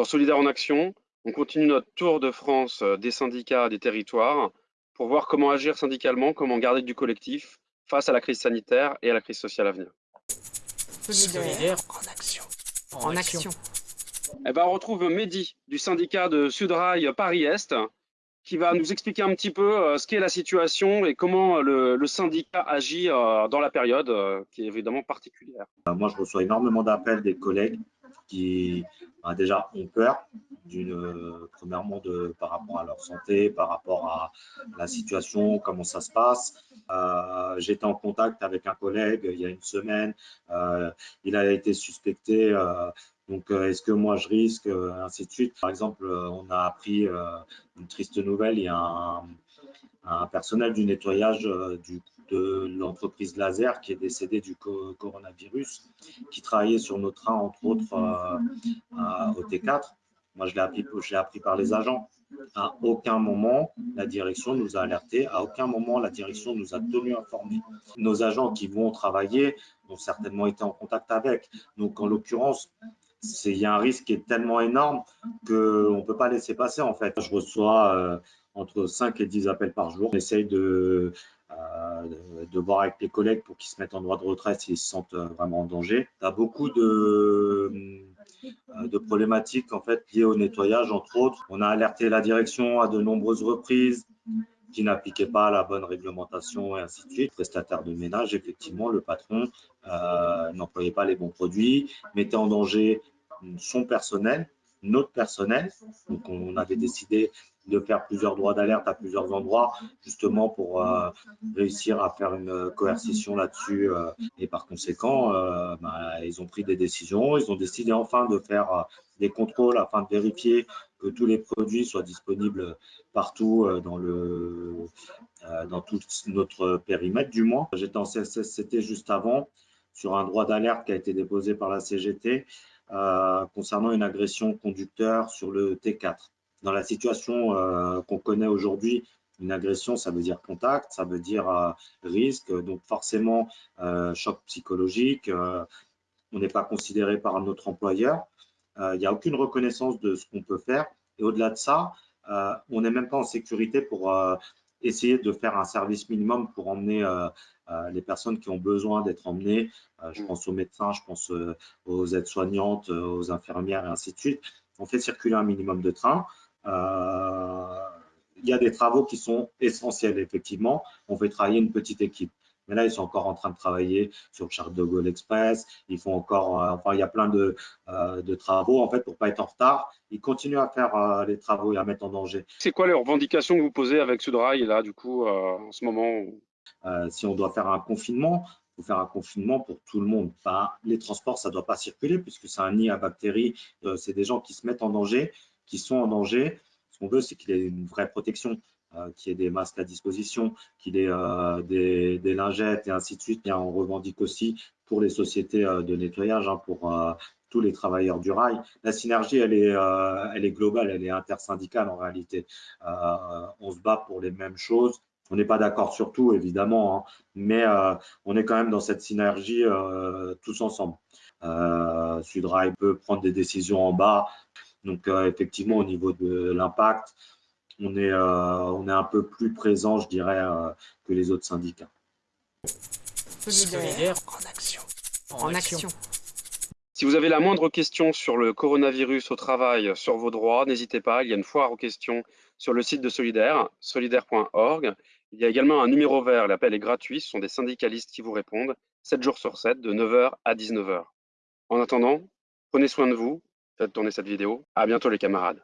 Dans Solidaire en Action, on continue notre tour de France euh, des syndicats, des territoires, pour voir comment agir syndicalement, comment garder du collectif face à la crise sanitaire et à la crise sociale à venir. Solidaire en action. En, action. Eh ben, on retrouve Mehdi du syndicat de Sudrail Paris-Est qui va nous expliquer un petit peu euh, ce qu'est la situation et comment le, syndicat agit euh, dans la période euh, qui est évidemment particulière. Moi, je reçois énormément d'appels des collègues qui bah, déjà ont peur, d'une, premièrement de, par rapport à leur santé, par rapport à la situation, comment ça se passe. J'étais en contact avec un collègue il y a une semaine. il a été suspecté donc, euh, est-ce que moi je risque, euh, ainsi de suite. Par exemple, euh, on a appris une triste nouvelle, il y a un, personnel du nettoyage de l'entreprise Laser qui est décédé du coronavirus, qui travaillait sur nos trains, entre autres, au T4. Moi, je l'ai appris, appris par les agents. À aucun moment, la direction nous a alertés. À aucun moment, la direction nous a tenus informés. Nos agents qui vont travailler ont certainement été en contact avec. Donc, en l'occurrence, il y a un risque qui est tellement énorme qu'on ne peut pas laisser passer en fait. Je reçois euh, entre 5 et 10 appels par jour. On essaye de, euh, de voir avec les collègues pour qu'ils se mettent en droit de retraite s'ils se sentent euh, vraiment en danger. Tu as beaucoup de, de problématiques en fait liées au nettoyage entre autres. On a alerté la direction à de nombreuses reprises qui n'appliquaient pas la bonne réglementation et ainsi de suite. Prestataire de ménage, effectivement, le patron euh, n'employait pas les bons produits, mettait en danger son personnel, notre personnel. Donc, on avait décidé de faire plusieurs droits d'alerte à plusieurs endroits, justement pour euh, réussir à faire une coercition là-dessus. Euh, et par conséquent, bah, ils ont pris des décisions. Ils ont décidé enfin de faire des contrôles afin de vérifier que tous les produits soient disponibles partout euh, dans, le, euh, dans tout notre périmètre du moins. J'étais en CSSCT juste avant sur un droit d'alerte qui a été déposé par la CGT euh, concernant une agression conducteur sur le T4. Dans la situation qu'on connaît aujourd'hui, une agression, ça veut dire contact, ça veut dire risque, donc forcément choc psychologique. on n'est pas considéré par notre employeur. Il n'y a aucune reconnaissance de ce qu'on peut faire. Et au-delà de ça, euh, on n'est même pas en sécurité pour euh, essayer de faire un service minimum pour emmener euh, les personnes qui ont besoin d'être emmenées. je pense aux médecins, je pense aux aides-soignantes, aux infirmières et ainsi de suite. On fait circuler un minimum de trains. Il y a des travaux qui sont essentiels, effectivement. On fait travailler une petite équipe. Mais là, ils sont encore en train de travailler sur le Charles de Gaulle Express. Ils font encore, euh, enfin, il y a plein de, euh, de travaux, en fait, pour pas être en retard. Ils continuent à faire euh, les travaux et à mettre en danger. C'est quoi les revendications que vous posez avec Sudrail, là, du coup, en ce moment Si on doit faire un confinement, il faut faire un confinement pour tout le monde. Les transports, ça ne doit pas circuler puisque c'est un nid à bactéries. c'est des gens qui se mettent en danger, qui sont en danger. Ce qu'on veut, c'est qu'il y ait une vraie protection. Euh, qu'il y ait des masques à disposition, qu'il y ait euh, des, lingettes et ainsi de suite. On revendique aussi pour les sociétés euh, de nettoyage, hein, pour tous les travailleurs du rail. La synergie, elle est, elle est globale, elle est intersyndicale en réalité. on se bat pour les mêmes choses. On n'est pas d'accord sur tout, évidemment, hein, mais on est quand même dans cette synergie tous ensemble. Sudrail peut prendre des décisions en bas. Donc, effectivement, au niveau de l'impact, on est, euh, on est un peu plus présent, je dirais, euh, que les autres syndicats. Solidaire en action. En, action. Si vous avez la moindre question sur le coronavirus au travail, sur vos droits, n'hésitez pas, il y a une foire aux questions sur le site de Solidaire, solidaire.org. Il y a également un numéro vert, l'appel est gratuit, ce sont des syndicalistes qui vous répondent 7 jours sur 7, de 9h à 19h. En attendant, prenez soin de vous, faites tourner cette vidéo. À bientôt les camarades.